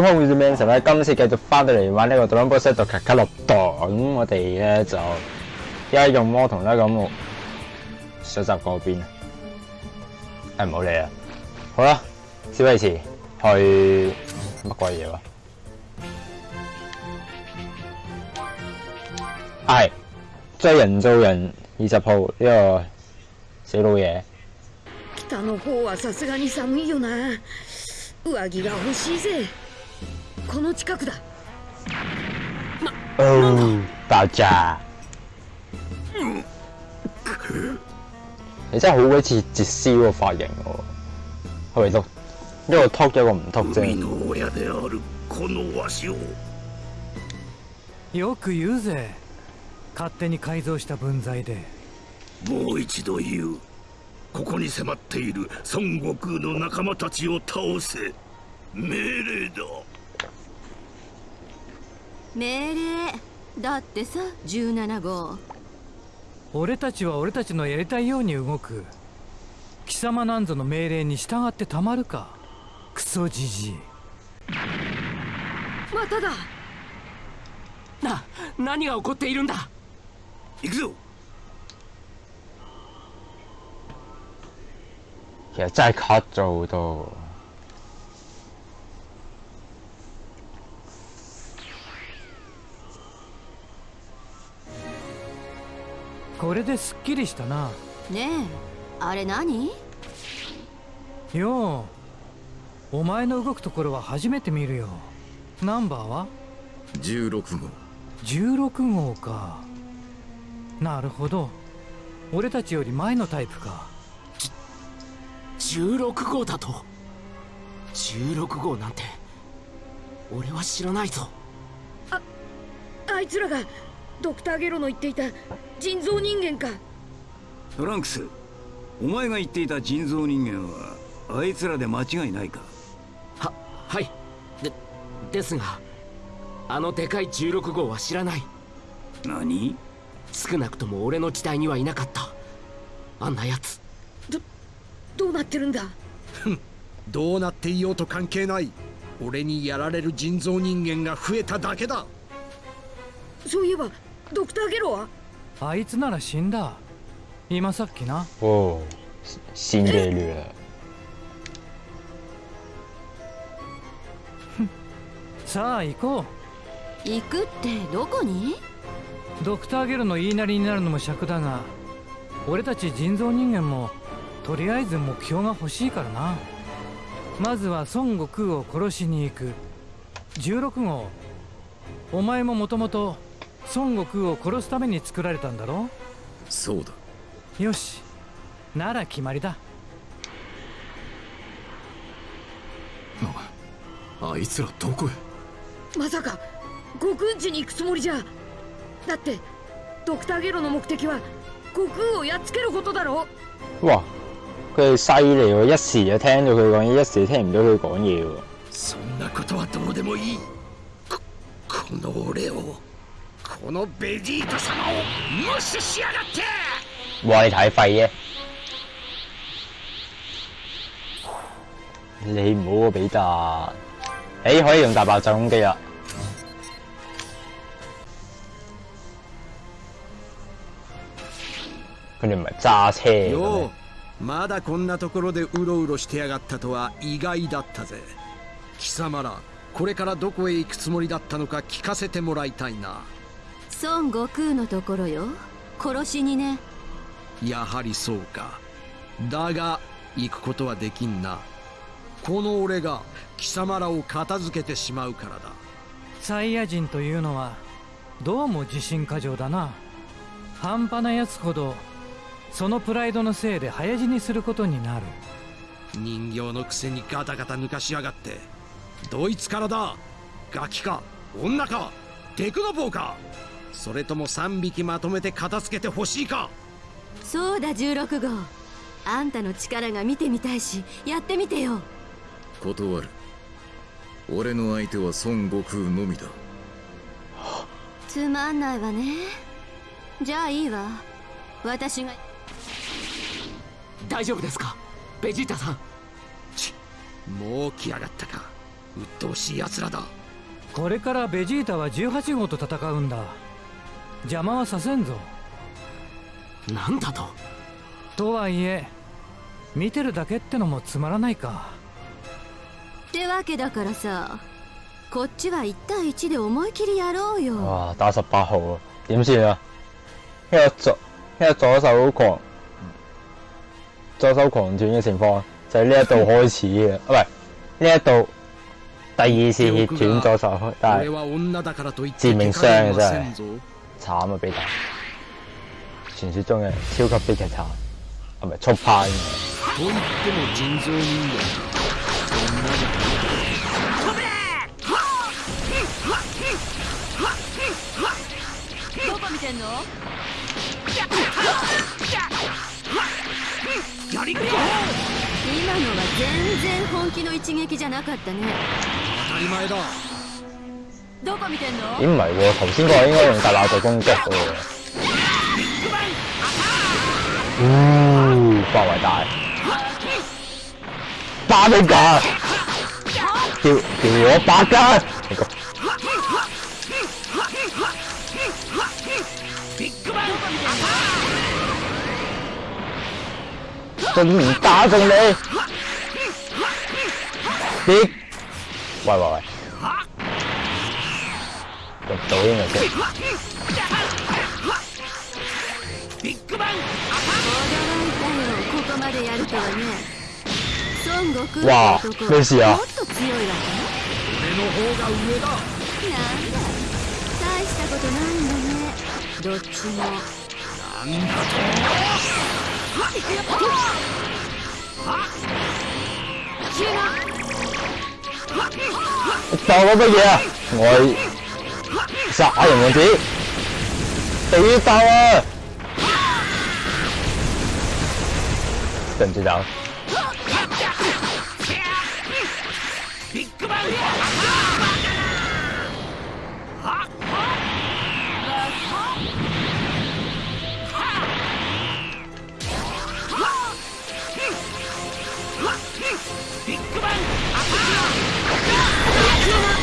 空 Dimension 咧，今次繼續翻到嚟玩呢個 Dragon Ball Z 卡卡洛多，咁我哋咧就而家用魔童咧咁上集嗰邊，誒唔好理啦，好啦，小維持去乜鬼嘢喎？係追人造人二十號呢個死老嘢。北の方はさすがに寒いよな上着が欲しいぜ この近くだ。哦，爆炸！你真係好鬼似截絲個髮型喎，係咪都一個禿一個唔禿啫？海の親であるこのわしを。よく言うぜ。勝手に改造した分際で。もう一度言う。ここに迫っている孫悟空の仲間たちを倒せ。命令だ命令。だってさ17号。俺たちは俺たちのやりたいように動く。貴様なんぞの命令に従ってたまるか。クソじじい。まただ。な何が起こっているんだ。行くぞ。其實真係 cut 咗好これですっきりしたな。ねえあれ何？よう。お前の動くところは初めて見るよ。ナンバーは？16号。16号か。なるほど。俺たちより前のタイプか。16号だと。16号なんて俺は知らないぞ。あいつらがドクターゲロの言っていた人造人間か。トランクスお前が言っていた人造人間はあいつらで間違いないか？ははい。でですがあのでかい16号は知らない。何？少なくとも俺の時代にはいなかった。あんなやつ。どうなってるんだ？どうなっていようと関係ない。俺にやられる人造人間が増えただけだ。そういえばドクターゲロは？あいつなら死んだ。今さっきな。哦，死んでる。さあ行こ行くってどこに？うドクターゲルの言いなりになるのも尺だが俺たち人造人間もとりあえず目標が欲しいからな。まずは孫悟空を殺しに行く。16号。お前ももともと孫悟空を殺すために作られたんだろ？そうだ。よし。なら決まりだ。あいつらどこへ？まさか悟空ん家に行くつもりじゃ。だってドクターゲロの目的は悟空をやっつけることだろ？哇！佢哋犀利喎，一時就聽到佢講嘢，一時聽唔到佢講嘢喎。そんなことはどうでもいい。ここの俺をこのベジータ様を無視しやがって哇！你太廢嘅，你唔好啊，比達。誒，可以用大爆炸攻擊啦。佢哋唔係揸車嘅よ咩うまだこんなところでうろうろしてやがったとは意外だったぜ貴様らこれからどこへ行くつもりだったのか聞かせてもらいたいな孫悟空のところよ。殺しにね。やはりそうか。だが行くことはできんな。この俺が貴様らを片付けてしまうからだ。サイヤ人というのはどうも自信過剰だな。半端なやつほどそのプライドのせいで早死にすることになる。人形のくせにガタガタ抜かしやがって。どいつからだ。ガキか女か。テクノボーかそれとも3匹まとめて片付けてほしいか？そうだ16号。あんたの力が見てみたいしやってみてよ。断る。俺の相手は孫悟空のみだ。つまんないわね。じゃあいいわ。私が。大丈夫ですか？ベジータさん。もう来やがったか。鬱陶しい奴らだ。これからベジータは18号と戦うんだ邪魔はさせんぞ。なんだと？とはいえ見てるだけってのもつまらないか。ってわけだからさこっちは1対1で思い切りやろうよ。哇，打十八號啊，點算啊？一個左一個左手狂左手狂斷嘅情況，就係呢一度開始嘅，啊唔係呢一度第二次血斷左手，但係致命傷啊怪我はせんぞ惨啊！俾打，传说中嘅超级悲剧惨，系速派？今のは全然本気の一撃じゃなかったね当たり前だ咦唔係喎，頭先嗰個應該用大鬧做攻擊嘅喎。呜，範圍大，巴比架，叫叫我百家，你個仲唔打中你？啲，喂喂喂，入到應該先。驚いたよここまでやるとはね孫悟空わあって男メシアもっと強いわね。俺の方が上だなんだ大したことないんだね。どっちも。なんだ當我乜嘢啊？我杀人问题，第一刀啊！等这张。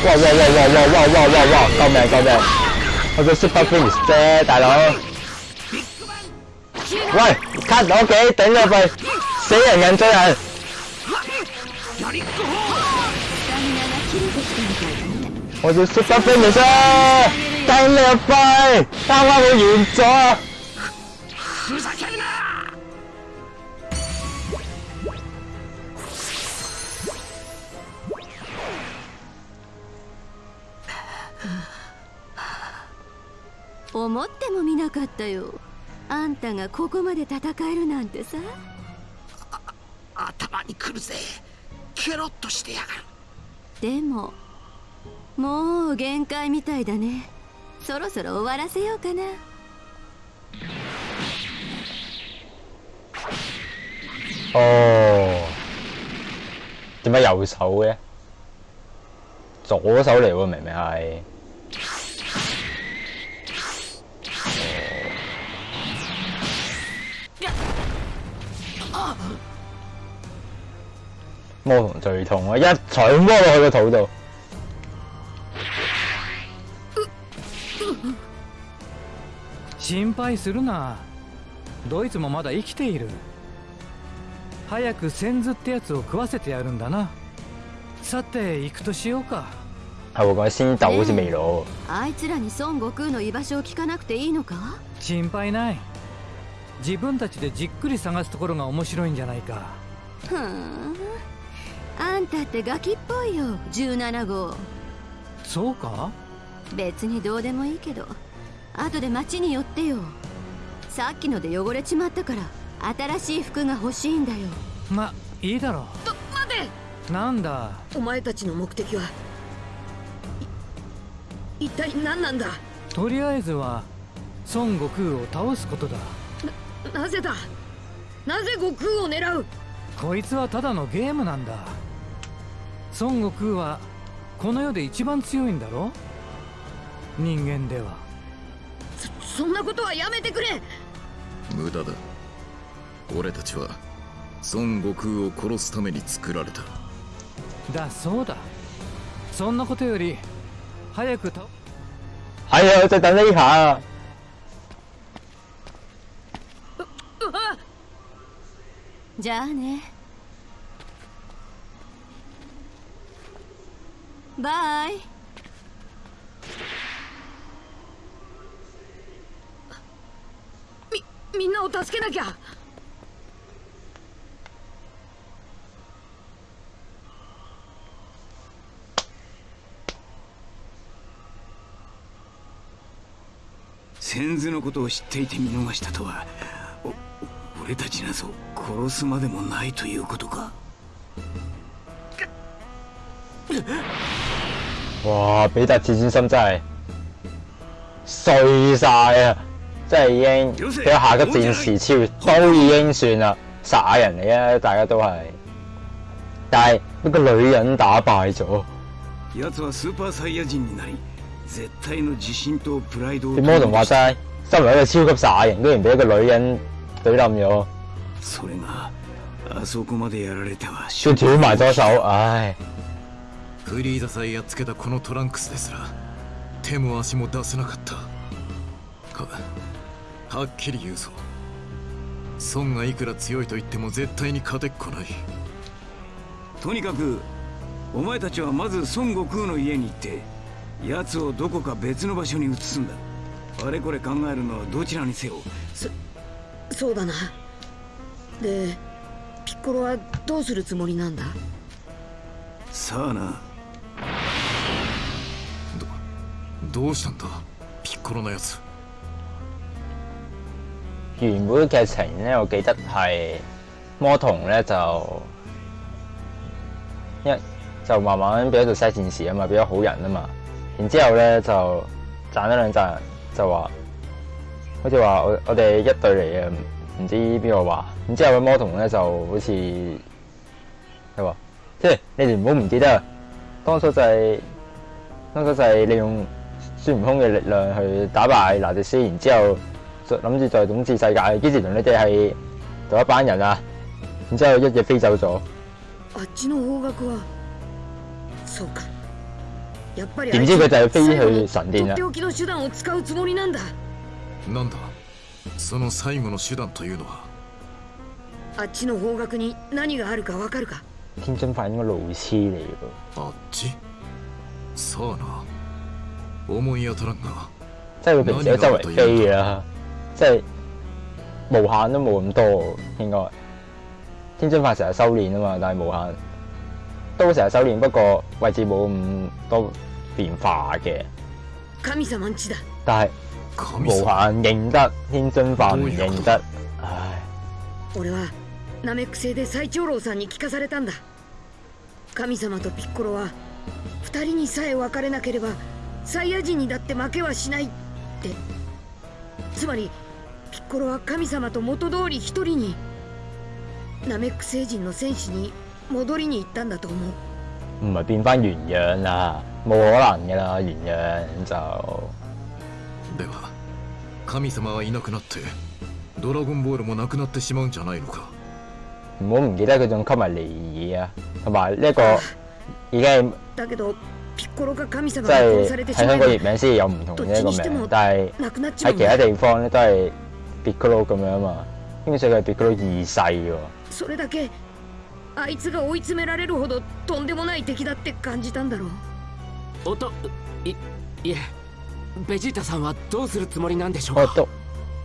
哇哇哇哇哇哇哇哇哇！救命救命！我做 Super Prince 啫，大佬。喂，cut 我幾頂咗佢，死人人追人。スタミナが切れてきたみたいだね我做 Super Prince 啊！等你入去，啱啱我完咗。思ってもみなかったよ。あんたがここまで戦えるなんてさ。頭にくるぜ。ケロッとしてやがる。でももう限界みたいだね。そろそろ終わらせようかな。哦，點解右手嘅？左手嚟喎，明明係。魔童最痛啊！一錘摸落去個肚度。心配するな。ドイツもまだ生きている。早く先頭ってやつを食わせてやるんだな。さて行くとしようか。係喎，講先鬥好似未老。あいつらに孫悟空の居場所を聞かなくていいのか？心配ない。自分たちでじっくり探すところが面白いんじゃないか。ふーんあんたってガキっぽいよ17号。そうか？別にどうでもいいけど後で町に寄ってよ。さっきので汚れちまったから新しい服が欲しいんだよ。まいいだろと待て！うなんだ？お前たちの目的はい一体何なんだ？とりあえずは孫悟空を倒すことだ。なぜだ？なぜ悟空を狙う？こいつはただのゲームなんだ孫悟空はこの世で一番強いんだろ？人間では。そんなことはやめてくれ！無駄だ。俺たちは孫悟空を殺すために作られた。だそうだ。そんなことより早く倒係啊，就等呢下啊。じゃあねバイみみんなを助けなきゃ。先祖のことを知っていて見逃したとはお俺たちなぞ殺すまでもないということか。哇！比特自尊心真係碎晒啊！真係已經俾下個戰士超越都已經算啦，傻人嚟啊！大家都係，但係一個女人打敗咗，奴はスーパーサイヤ人になり絶対の自信とプライドを啲魔童話齋，身為一個超級傻人，居然俾一個女人懟冧咗，それがあそこまでやられては仲斷埋咗手，唉！フリーザさえやっつけたこのトランクスですら手も足も出せなかった。ははっきり言うぞ。孫がいくら強いと言っても絶対に勝てっこない。とにかくお前たちはまず孫悟空の家に行って奴をどこか別の場所に移すんだ。あれこれ考えるのはどちらにせよ。そうだな。でピッコロはどうするつもりなんだ？さあなどうしたんだピッコロのやつ原本嘅劇情咧，我記得係魔童咧就一就慢慢變咗做西戰士啊嘛，變咗好人啊嘛。然之後咧就賺咗兩賺，就話好似話我我哋一隊嚟嘅，唔知邊個話。然之後個魔童咧就好似佢話，即係你哋唔好唔記得啊，當初就係、當初就係利用 孫悟空嘅力量去打敗拿迪斯，然之後就諗住再統治世界，幾時同你哋係同一班人啊？然之後一夜飛走咗，あっちの方角はそうかやっぱり點知佢就係飛最後去神殿啦のとって。おきの手段を使うつもりなんだなんだその最後の手段というのはあっちの方角に何があるかわかるか天津飯應該路痴嚟嘅あっちさあな 思い当たらんが即係佢平時喺周圍飛嘅啦，即係無限都冇咁多應該。天津飯成日修練啊嘛，但係無限都成日修練，不過位置冇咁多變化嘅。神様んちだ但係無神様限認得天津飯唔認得，唉。俺はナメック星で最長老さんに聞かされたんだ神様とピッコロは二人にさえ分かれなければ サイヤ人にだって負けはしないって。つまりピッコロは神様と元通り一人にナメック星人の戦士に戻りに行ったんだと思う。唔係變翻原樣啦，冇可能噶啦，原樣就では神様はいなくなってドラゴンボールもなくなってしまうんじゃないのか？唔好唔記得佢仲吸埋尼爾啊，同埋呢一個已經係だけど即に係殺されてしま喺香港え譯名先有唔同ばどっ嘅一個ちにしても名，但係なくなっちま喺其他地方咧都係 Piccolo 咁樣啊嘛，基本上佢係 Piccolo 二世喎。それだけあいつが追い詰められるほどとんでもない敵だって感じたんだろう。おといいえ。ベジータさんはどうするつもりなんでしょうか？我都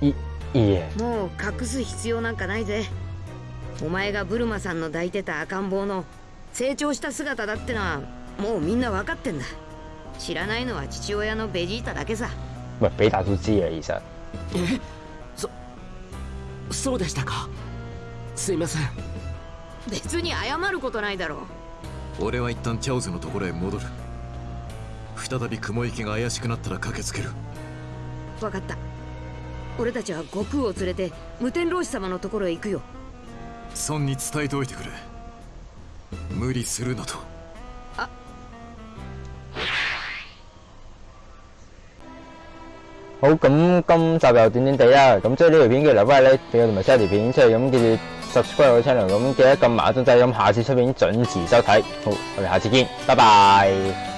いいいえ。もう隠す必要なんかないぜ。お前がブルマさんの抱いてた赤ん坊の成長した姿だってのはもうみんな分かってんだ。知らないのは父親のベジータだけさ。喂比達都知啊，其實え？そそうでしたか。すいません。別に謝ることないだろ。う俺は一旦チャオズのところへ戻る。再び雲行きが怪しくなったら駆けつける。分かった。俺たちは悟空を連れて無天老師様のところへ行くよ。孫に伝えておいてくれ。無理するなと好咁今集又短短地啦，咁即系呢条片記得留翻咧，俾我同埋 share 條片出嚟，咁记住 subscribe 我 channel，咁记得揿埋個鐘仔，咁下次出片準時收睇。好，我哋下次見，拜拜。